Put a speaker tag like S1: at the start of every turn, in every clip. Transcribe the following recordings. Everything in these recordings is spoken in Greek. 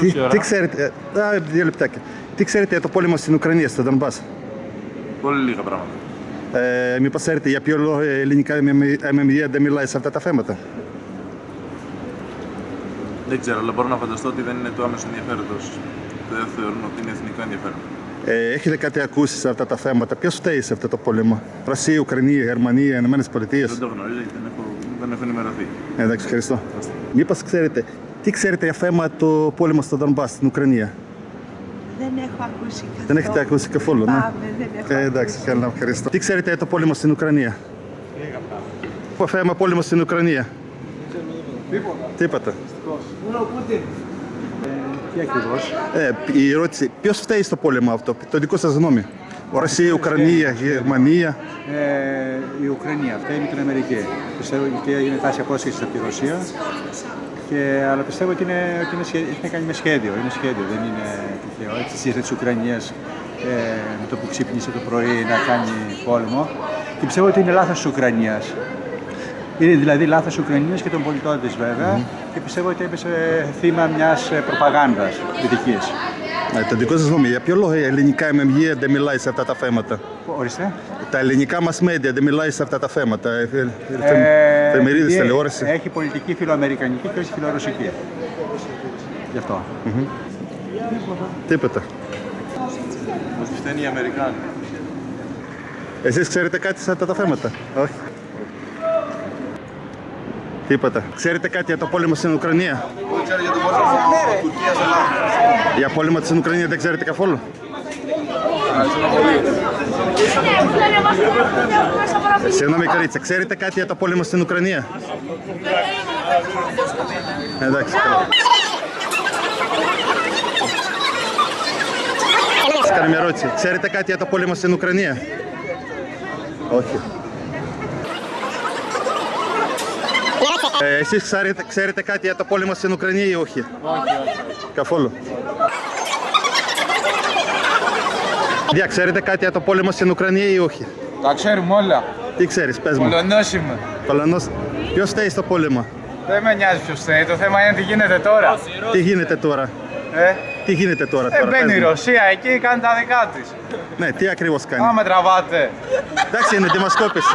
S1: Τι, τι ξέρετε, ε, α, δύο λεπτάκια. Τι ξέρετε για το πόλεμο στην Ουκρανία, στο Δονμπάς.
S2: Πολύ λίγα πράγματα.
S1: Ε, μήπως ξέρετε για ποιο λόγο η ελληνικά MMD δεν μιλάει σε αυτά τα θέματα.
S2: Δεν ξέρω, αλλά μπορώ να φανταστώ ότι δεν είναι τους άμεσου ενδιαφέροντο. Δεν θεωρούν ότι είναι εθνικό ενδιαφέρον.
S1: Ε, έχετε κάτι ακούσεις σε αυτά τα θέματα; Ποιος φταίει σε αυτό το πόλεμο, Ρωσία, Ουκρανία, Γερμανία, Ηνωμένε Πολιτείες.
S2: Δεν το γνωρίζω γιατί δεν έχω, δεν έχω ενημερωθεί.
S1: Ε, εντάξει, ευχαριστώ. Μήπως ξέρετε, τι ξέρετε για θέμα το πόλεμο στο Δονμπά στην Ουκρανία;
S3: Δεν έχω ακούσει καθόλου.
S1: Δεν έχετε ακούσει καθόλου, ναι.
S3: Πάμε, δεν έχω
S1: Ε, εντάξει, καλά, ευχαριστώ. Τι ξέρετε για το πόλεμο στην Ουκρανία; Το θέμα πόλεμο στην Ουκρανία. Τίποτα. Τίποτα.
S4: Τι ακριβώς;
S1: Ε, η ερώτηση, ποιος φταίει στο πόλεμο αυτό, το δικό σας γνώμη; Ρωσία, Ουκρανία, Γερμανία;
S4: Ε, η Ουκρανία, αυτή είναι την Αμερική. Πιστεύω ότι είναι τάση απόσχεση από τη Ρωσία. Και, αλλά πιστεύω ότι, είναι, ότι είναι, σχέ- έχει να κάνει με σχέδιο. Είναι σχέδιο, δεν είναι τυχαίο. Έτσι, στη της Ουκρανίας ε, με το που ξύπνησε το πρωί να κάνει πόλεμο. Και πιστεύω ότι είναι λάθος της Ουκρανίας. Είναι δηλαδή λάθος της Ουκρανίας και των πολιτών της βέβαια. Και πιστεύω ότι έπεσε θύμα μιας προπαγάνδας δυτικής.
S1: Ε, το δικό σας γνώμη, για ποιο λόγο η ελληνικά MMG δεν μιλάει σε αυτά τα θέματα;
S4: Ορίστε.
S1: Τα ελληνικά μας media δεν μιλάει σε αυτά τα θέματα. Ε, ε,
S4: Ε,
S1: Εφημερίδε,
S4: επειδή
S1: τηλεόραση.
S4: Έχει πολιτική φιλοαμερικανική και όχι φιλορωσική. Γι' αυτό.
S1: Τίποτα.
S2: Ότι φταίνει οι Αμερικάνοι.
S1: Εσείς ξέρετε κάτι σε αυτά τα θέματα; Όχι. Τίποτα. Ξέρετε κάτι για το πόλεμο στην Ουκρανία;
S2: Δεν ξέρω για τον πόλεμο Τουρκία-Ελλάδα.
S1: Για πόλεμο στην Ουκρανίας δεν ξέρετε καθόλου; Συγγνώμη κορίτσια, ξέρετε κάτι για το πόλεμο στην Ουκρανία; Εντάξει. καλά. Σας κάνω μια ερώτηση. Ξέρετε κάτι για το πόλεμο στην Ουκρανία; Όχι. Ε, εσείς ξέρετε, ξέρετε κάτι για το πόλεμο στην Ουκρανία ή όχι. Όχι, Καθόλου. Δια, ξέρετε κάτι για το πόλεμο στην Ουκρανία ή όχι;
S5: Τα ξέρουμε όλα.
S1: Τι ξέρεις, πες μου.
S5: Πολωνός είμαι.
S1: Πολωνός. Ποιος φταίει στο πόλεμο;
S5: Δεν με νοιάζει ποιος θέλει. Το θέμα είναι τι γίνεται τώρα.
S1: Τι γίνεται τώρα;
S5: Ε,
S1: Τι γίνεται τώρα.
S5: ε
S1: τώρα
S5: μπαίνει
S1: πες
S5: η
S1: μου.
S5: Ρωσία εκεί, κάνει τα δικά της.
S1: Ναι, τι ακριβώς κάνει;
S5: Άμα με τραβάτε.
S1: Εντάξει, είναι δημοσκόπηση.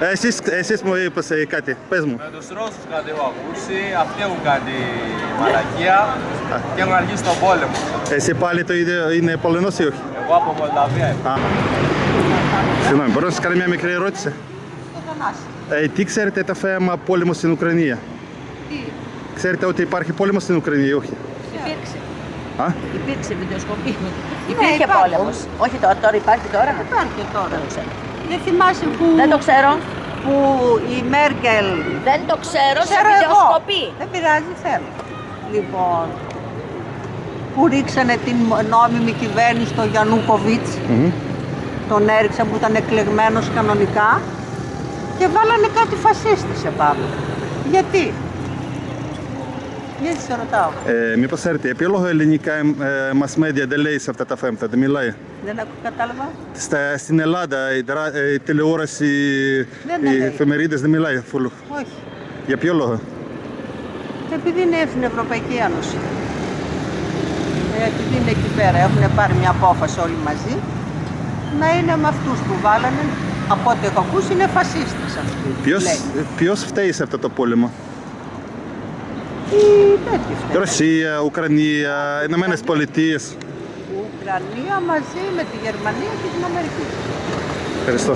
S1: Ε, Εσείς, εσείς μου είπες ε, κάτι. Πες μου.
S5: Με τους Ρώσους κάτι έχω ακούσει. Αυτοί έχουν κάνει μαλακία και έχουν αργήσει τον πόλεμο.
S1: Εσύ πάλι το ίδιο είναι Πολωνός ή όχι;
S5: Εγώ από Μολδαβία είμαι.
S1: Α. Συγγνώμη, μπορώ να σας κάνω μια μικρή ερώτηση; Ε, τι ξέρετε το θέμα πόλεμο στην Ουκρανία; Ξέρετε ότι υπάρχει πόλεμο στην Ουκρανία ή όχι;
S6: Υπήρξε.
S1: Α;
S6: Υπήρξε βιντεοσκοπή. Υπήρχε
S3: υπάρχει.
S6: πόλεμος. Όχι τώρα, τώρα υπάρχει τώρα.
S3: Υπάρχει τώρα.
S6: Δεν το ξέρω.
S3: Δεν θυμάσαι που,
S6: Δεν το ξέρω.
S3: που η Μέρκελ...
S6: Δεν το ξέρω σε
S3: Ξέρω εγώ.
S6: βιντεοσκοπή.
S3: Δεν πειράζει, θέλω. Λοιπόν, που ρίξανε την νόμιμη κυβέρνηση στο Γιαννούκοβιτς, τον έριξαν που ήταν εκλεγμένος κανονικά και βάλανε κάτι φασίστης επάνω. Γιατί; Γιατί σε ρωτάω.
S1: Ε, μήπως ξέρετε, για ποιο λόγο ελληνικά ε, mass media δεν λέει σε αυτά τα θέματα, δεν μιλάει.
S3: Δεν ακού κατάλαβα.
S1: Στα, στην Ελλάδα η, δρα- ε, η τηλεόραση,
S3: Δεν
S1: οι
S3: λέει.
S1: εφημερίδες δεν μιλάει φουλ.
S3: Όχι.
S1: Για ποιο λόγο;
S3: Επειδή είναι στην Ευρωπαϊκή Ένωση. Ε, Επειδή είναι εκεί πέρα, έχουν πάρει μια απόφαση όλοι μαζί να είναι με αυτούς που βάλανε. Από ό,τι έχω ακούσει είναι φασίστες αυτοί.
S1: Ποιος,
S3: λέει.
S1: ποιος φταίει σε αυτό το πόλεμο;
S3: Οι τέτοιοι φταίνουν.
S1: Ρωσία, Ουκρανία, Ηνωμένες Πολιτείες.
S3: Ουκρανία μαζί με τη Γερμανία και την Αμερική.
S1: Ευχαριστώ.